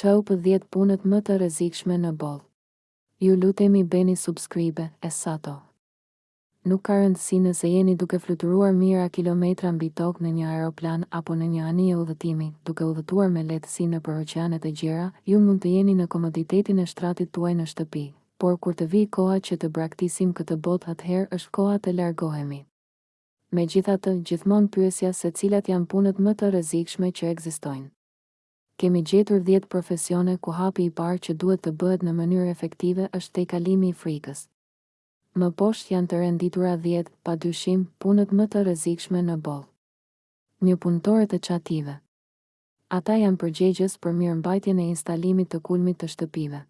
Top dhjetë punët më të rrezikshme në botë Ju lutemi bëni subscribe ESAT-oh Nuk ka rëndësi nëse jeni duke fluturuar mijëra kilometra mbi tokë në një aeroplan apo në një anije udhëtimi, duke udhëtuar me lehtësi nëpër oqeane të gjera, ju mund të jeni në komoditetin e shtratit tuaj në shtëpi, por kur të vijë koha që të braktisim këtë botë atëherë është koha të largohemi. Megjithatë, gjithmonë pyesja se cilat janë punët më të rrezikshme që ekzistojnë. Kemi gjetur dhjetë profesione ku hapi i parë që duhet të bëhet në mënyrë efektive është tejkalimi i frikës. Më poshtë janë të renditura dhjetë, padyshim, punët më të rrezikshme në botë. Një punëtorët e çative. Ata janë përgjegjës për mirëmbajtjen e instalimit të kulmit të shtëpive.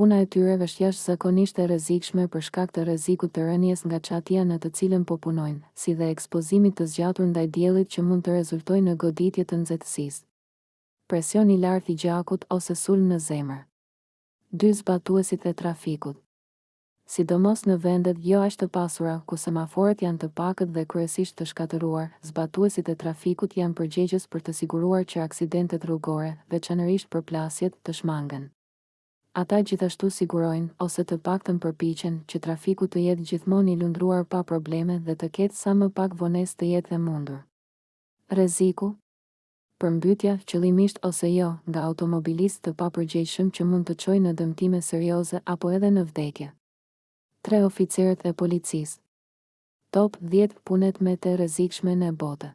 Puna e tyre është jashtëzakonisht e rrezikshme për shkak të rrezikut të rënies nga çatia në të cilën po punojnë, si dhe ekspozimit të zgjatur ndaj diellit që mund të rezultojë në goditje të nxehtësisë, presion i lartë i gjakut ose sulm në zemër. Dy zbatuesit e trafikut. Sidomos në vendet jo aq të pasura, ku semaforët janë të pakët dhe kryesisht të shkatërruar, zbatuesit e trafikut janë përgjegjës për të siguruar që aksidentet rrugore, veçanërisht përplasjet, të shmangen. Ata gjithashtu sigurojnë, ose të paktën përpiqen, që trafiku të jetë gjithmonë i lundruar pa probleme dhe të ketë sa më pak vonesë të jetë e mundur. Rreziku? Përmbytja, qëllimisht ose jo, nga automobilistë të papërgjegjshëm që mund të çojë në dëmtime serioze apo edhe në vdekje. Tre oficerët e policisë. Top dhjetë punët më të rrezikshme në botë.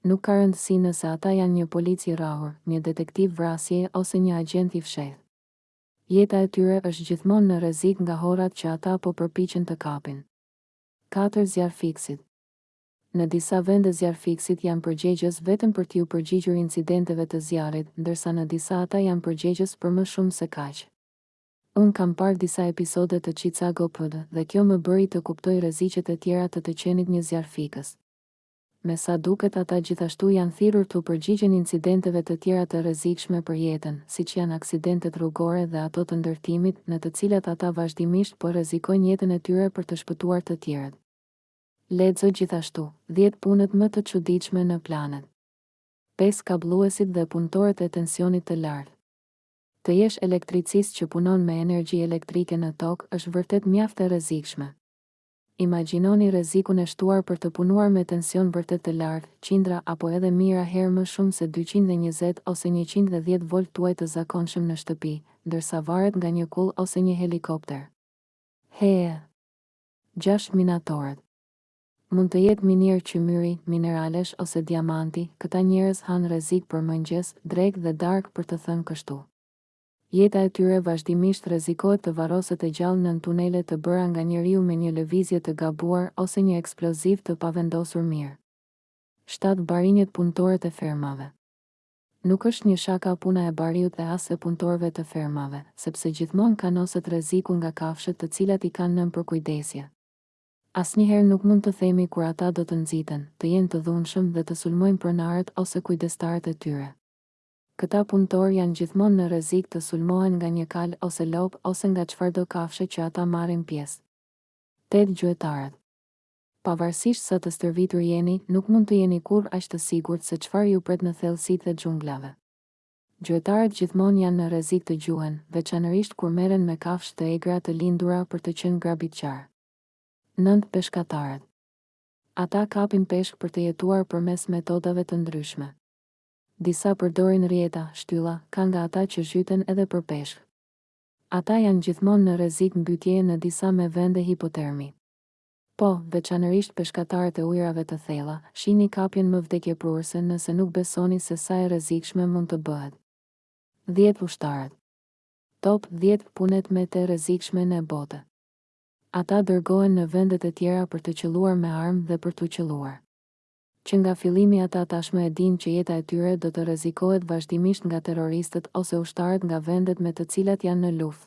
Nuk ka rëndësi nëse ata janë një polic i rrahur, një detektiv vrasjeje ose një agjent i fshehtë. Jeta e tyre është gjithmonë në rrezik nga horrat që ata po përpiqen të kapin. Katër zjarrfikësit. Në disa vende zjarrfikësit janë përgjegjës vetëm për t'iu përgjigjur incidenteve të zjarrit, ndërsa në disa ata janë përgjegjës për më shumë se kaq. Unë kam parë disa episode të Chicago PD dhe kjo më bëri të kuptoj rreziqet e tjera të të qenit një zjarrfikës. Me sa duket ata gjithashtu janë thirrur t'u përgjigjen incidenteve të tjera të rrezikshme për jetën, siç janë aksidentet rrugore dhe ato të ndërtimit, në të cilat ata vazhdimisht po rrezikojnë jetën e tyre për të shpëtuar të tjerët. Lexo gjithashtu, Dhjetë punët më të çuditshme në planet. Pesë kablluesit dhe punëtorët e tensionit të lartë. Të jesh elektricist që punon me energji elektrike në tokë është vërtet mjaft e rrezikshme. Imagjinoni rrezikun e shtuar për të punuar me tension vërtet të lartë, qindra apo edhe mijëra herë më shumë se dyqind e njëzet ose njëqind e dhjetë volt tuaj të zakonshëm në shtëpi, ndërsa varet nga një kullë ose një helikopter. Hee. Gjashtë minatorët. Mund të jetë minierë qymyri, mineralesh ose diamanti, këta njerëz hanë rrezik për mëngjes, drekë dhe darkë për të thënë kështu. Jeta e tyre vazhdimisht rrezikohet të varroset e gjallë nën tunele të bëra nga njeriu me një lëvizje të gabuar ose një eksploziv të pavendosur mirë. Shtatë barinjtë punëtorët e fermave. Nuk është një shaka puna e bariut dhe as e punëtorëve të fermave, sepse gjithmonë kanoset rreziku nga kafshët të cilat i kanë nën përkujdesje. Asnjëherë nuk mund të themi kur ata do të nxiten, të jenë të dhunshëm dhe të sulmojnë pronarët ose kujdestarët e tyre. Këta punëtorë janë gjithmonë në rrezik të sulmohen nga një kalë ose lopë ose nga çfarëdo kafshe që ata marrin pjesë. Tetë gjuetarët. Pavarësisht sa të stërvitur jeni, nuk mund të jeni kurrë aq të sigurt se çfarë ju pret në thellësitë e xhunglave. Gjuetarët gjithmonë janë në rrezik të gjuhen, veçanërisht kur merren me kafshë të egra të lindura për të qenë grabitqarë. Nëntë peshkatarët. Ata kapin peshk për të jetuar përmes metodave të ndryshme. Disa përdorin rrjeta, shtylla, ka nga ata që zhyten edhe për peshk. Ata janë gjithmonë në rrezik mbytjeje në disa me vende hipotermi. Po, veçanërisht peshkatarët e ujërave të thella, shihni kapjen më vdekjeprurëse nëse nuk besoni se sa e rrezikshme mund të bëhet. Dhjetë ushtarët. Top dhjetë punët më të rrezikshme në botë. Ata dërgohen në vende të tjera për të qëlluar me armë dhe për t'u qëlluar. Që nga fillimi ata tashmë e dinë që jeta e tyre do të rrezikohet vazhdimisht nga terroristët ose ushtarët nga vendet me të cilat janë në luftë.